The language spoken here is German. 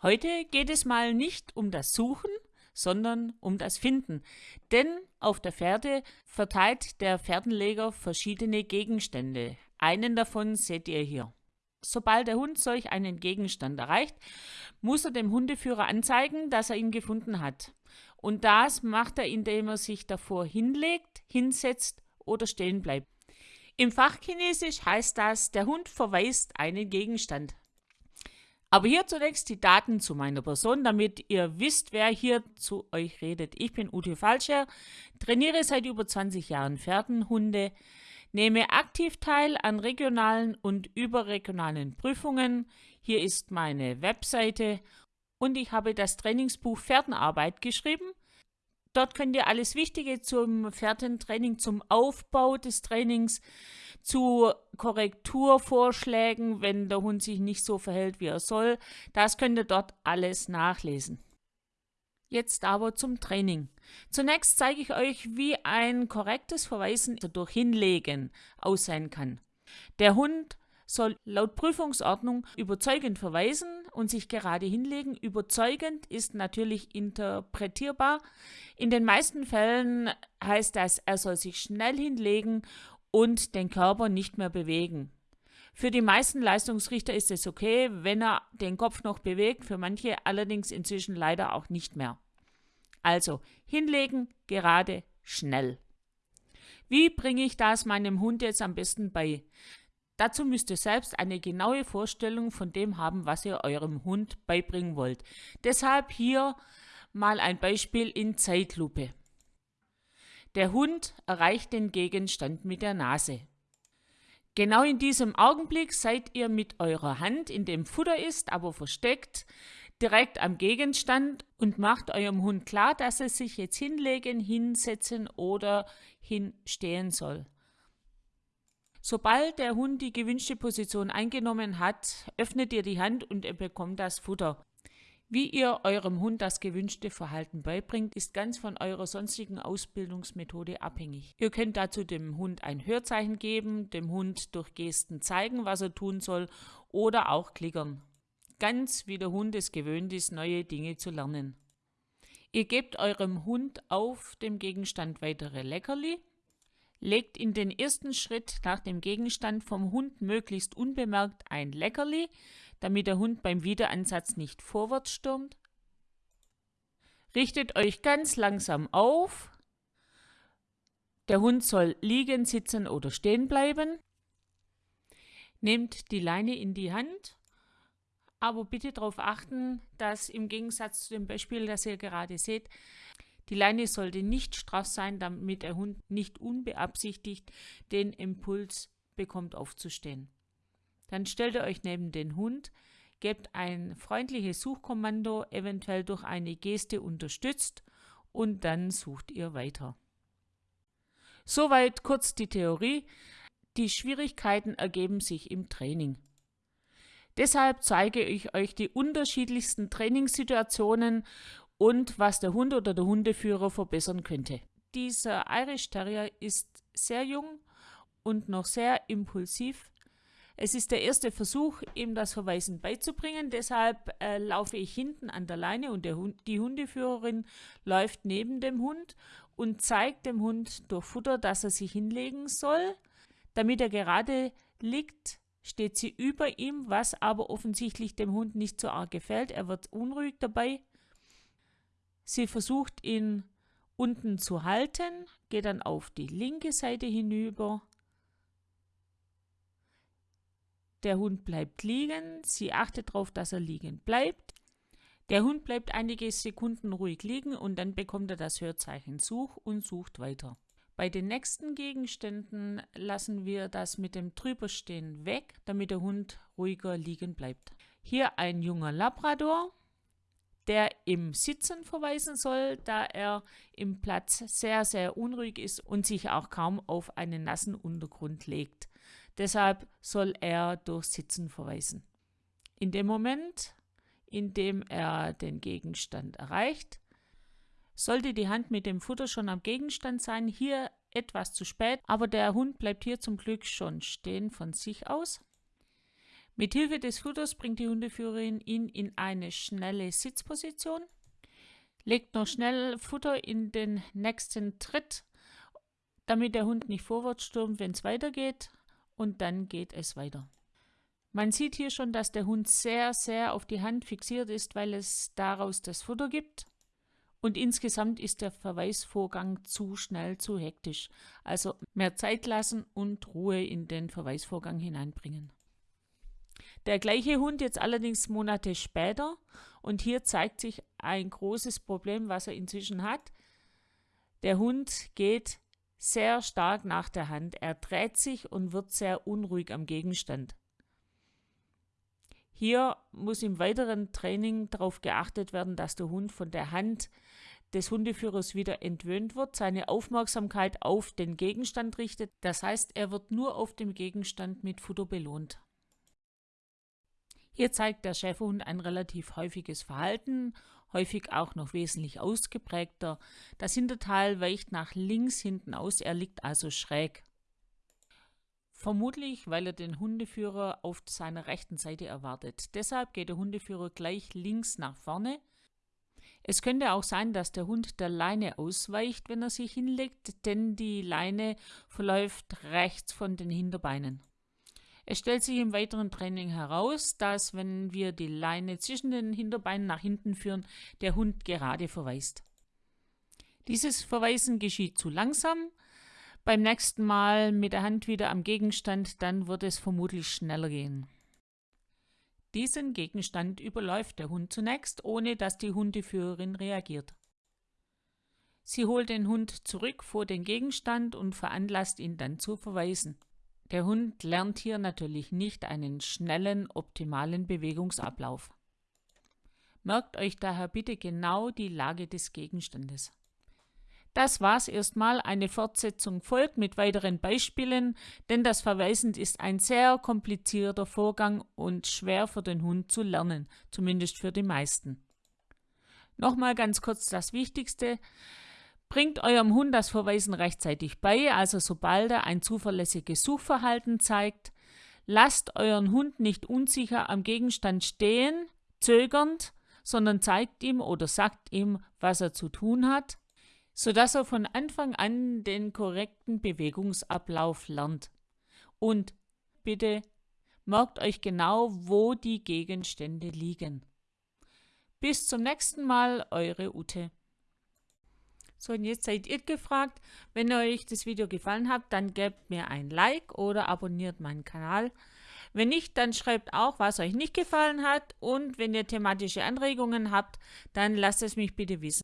Heute geht es mal nicht um das Suchen, sondern um das Finden. Denn auf der Fährte verteilt der Fährtenleger verschiedene Gegenstände. Einen davon seht ihr hier. Sobald der Hund solch einen Gegenstand erreicht, muss er dem Hundeführer anzeigen, dass er ihn gefunden hat. Und das macht er, indem er sich davor hinlegt, hinsetzt oder stehen bleibt. Im Fachchinesisch heißt das, der Hund verweist einen Gegenstand. Aber hier zunächst die Daten zu meiner Person, damit ihr wisst, wer hier zu euch redet. Ich bin Ute Falscher, trainiere seit über 20 Jahren Pferdenhunde, nehme aktiv teil an regionalen und überregionalen Prüfungen. Hier ist meine Webseite und ich habe das Trainingsbuch Pferdenarbeit geschrieben. Dort könnt ihr alles Wichtige zum Pferdentraining, zum Aufbau des Trainings, zu Korrekturvorschlägen, wenn der Hund sich nicht so verhält, wie er soll, das könnt ihr dort alles nachlesen. Jetzt aber zum Training. Zunächst zeige ich euch, wie ein korrektes Verweisen durch Hinlegen aussehen kann. Der Hund soll laut Prüfungsordnung überzeugend verweisen und sich gerade hinlegen. Überzeugend ist natürlich interpretierbar. In den meisten Fällen heißt das, er soll sich schnell hinlegen und den Körper nicht mehr bewegen. Für die meisten Leistungsrichter ist es okay, wenn er den Kopf noch bewegt, für manche allerdings inzwischen leider auch nicht mehr. Also hinlegen, gerade, schnell. Wie bringe ich das meinem Hund jetzt am besten bei? Dazu müsst ihr selbst eine genaue Vorstellung von dem haben, was ihr eurem Hund beibringen wollt. Deshalb hier mal ein Beispiel in Zeitlupe. Der Hund erreicht den Gegenstand mit der Nase. Genau in diesem Augenblick seid ihr mit eurer Hand, in dem Futter ist, aber versteckt, direkt am Gegenstand und macht eurem Hund klar, dass er sich jetzt hinlegen, hinsetzen oder hinstehen soll. Sobald der Hund die gewünschte Position eingenommen hat, öffnet ihr die Hand und er bekommt das Futter. Wie ihr eurem Hund das gewünschte Verhalten beibringt, ist ganz von eurer sonstigen Ausbildungsmethode abhängig. Ihr könnt dazu dem Hund ein Hörzeichen geben, dem Hund durch Gesten zeigen, was er tun soll oder auch klickern. Ganz wie der Hund es gewöhnt ist, neue Dinge zu lernen. Ihr gebt eurem Hund auf dem Gegenstand weitere Leckerli, legt in den ersten Schritt nach dem Gegenstand vom Hund möglichst unbemerkt ein Leckerli, damit der Hund beim Wiederansatz nicht vorwärts stürmt. Richtet euch ganz langsam auf. Der Hund soll liegen, sitzen oder stehen bleiben. Nehmt die Leine in die Hand, aber bitte darauf achten, dass im Gegensatz zu dem Beispiel, das ihr gerade seht, die Leine sollte nicht straff sein, damit der Hund nicht unbeabsichtigt den Impuls bekommt aufzustehen. Dann stellt ihr euch neben den Hund, gebt ein freundliches Suchkommando, eventuell durch eine Geste unterstützt und dann sucht ihr weiter. Soweit kurz die Theorie. Die Schwierigkeiten ergeben sich im Training. Deshalb zeige ich euch die unterschiedlichsten Trainingssituationen und was der Hund oder der Hundeführer verbessern könnte. Dieser Irish Terrier ist sehr jung und noch sehr impulsiv. Es ist der erste Versuch, ihm das Verweisen beizubringen. Deshalb äh, laufe ich hinten an der Leine und Hund, die Hundeführerin läuft neben dem Hund und zeigt dem Hund durch Futter, dass er sich hinlegen soll. Damit er gerade liegt, steht sie über ihm, was aber offensichtlich dem Hund nicht so arg gefällt. Er wird unruhig dabei. Sie versucht ihn unten zu halten, geht dann auf die linke Seite hinüber Der Hund bleibt liegen. Sie achtet darauf, dass er liegen bleibt. Der Hund bleibt einige Sekunden ruhig liegen und dann bekommt er das Hörzeichen Such und sucht weiter. Bei den nächsten Gegenständen lassen wir das mit dem Drüberstehen weg, damit der Hund ruhiger liegen bleibt. Hier ein junger Labrador, der im Sitzen verweisen soll, da er im Platz sehr, sehr unruhig ist und sich auch kaum auf einen nassen Untergrund legt. Deshalb soll er durch Sitzen verweisen. In dem Moment, in dem er den Gegenstand erreicht, sollte die Hand mit dem Futter schon am Gegenstand sein, hier etwas zu spät, aber der Hund bleibt hier zum Glück schon stehen von sich aus. Mit Hilfe des Futters bringt die Hundeführerin ihn in eine schnelle Sitzposition, legt noch schnell Futter in den nächsten Tritt, damit der Hund nicht vorwärts stürmt, wenn es weitergeht, und dann geht es weiter. Man sieht hier schon, dass der Hund sehr, sehr auf die Hand fixiert ist, weil es daraus das Futter gibt. Und insgesamt ist der Verweisvorgang zu schnell, zu hektisch. Also mehr Zeit lassen und Ruhe in den Verweisvorgang hineinbringen. Der gleiche Hund jetzt allerdings Monate später und hier zeigt sich ein großes Problem, was er inzwischen hat. Der Hund geht sehr stark nach der Hand. Er dreht sich und wird sehr unruhig am Gegenstand. Hier muss im weiteren Training darauf geachtet werden, dass der Hund von der Hand des Hundeführers wieder entwöhnt wird, seine Aufmerksamkeit auf den Gegenstand richtet. Das heißt, er wird nur auf dem Gegenstand mit Futter belohnt. Hier zeigt der Schäferhund ein relativ häufiges Verhalten, häufig auch noch wesentlich ausgeprägter. Das Hinterteil weicht nach links hinten aus, er liegt also schräg. Vermutlich, weil er den Hundeführer auf seiner rechten Seite erwartet. Deshalb geht der Hundeführer gleich links nach vorne. Es könnte auch sein, dass der Hund der Leine ausweicht, wenn er sich hinlegt, denn die Leine verläuft rechts von den Hinterbeinen. Es stellt sich im weiteren Training heraus, dass wenn wir die Leine zwischen den Hinterbeinen nach hinten führen, der Hund gerade verweist. Dieses Verweisen geschieht zu langsam, beim nächsten Mal mit der Hand wieder am Gegenstand, dann wird es vermutlich schneller gehen. Diesen Gegenstand überläuft der Hund zunächst, ohne dass die Hundeführerin reagiert. Sie holt den Hund zurück vor den Gegenstand und veranlasst ihn dann zu verweisen. Der Hund lernt hier natürlich nicht einen schnellen, optimalen Bewegungsablauf. Merkt euch daher bitte genau die Lage des Gegenstandes. Das war's erstmal. Eine Fortsetzung folgt mit weiteren Beispielen, denn das Verweisen ist ein sehr komplizierter Vorgang und schwer für den Hund zu lernen, zumindest für die meisten. Nochmal ganz kurz das Wichtigste. Bringt eurem Hund das Verweisen rechtzeitig bei, also sobald er ein zuverlässiges Suchverhalten zeigt. Lasst euren Hund nicht unsicher am Gegenstand stehen, zögernd, sondern zeigt ihm oder sagt ihm, was er zu tun hat sodass er von Anfang an den korrekten Bewegungsablauf lernt. Und bitte merkt euch genau, wo die Gegenstände liegen. Bis zum nächsten Mal, eure Ute. So, und jetzt seid ihr gefragt. Wenn euch das Video gefallen hat, dann gebt mir ein Like oder abonniert meinen Kanal. Wenn nicht, dann schreibt auch, was euch nicht gefallen hat. Und wenn ihr thematische Anregungen habt, dann lasst es mich bitte wissen.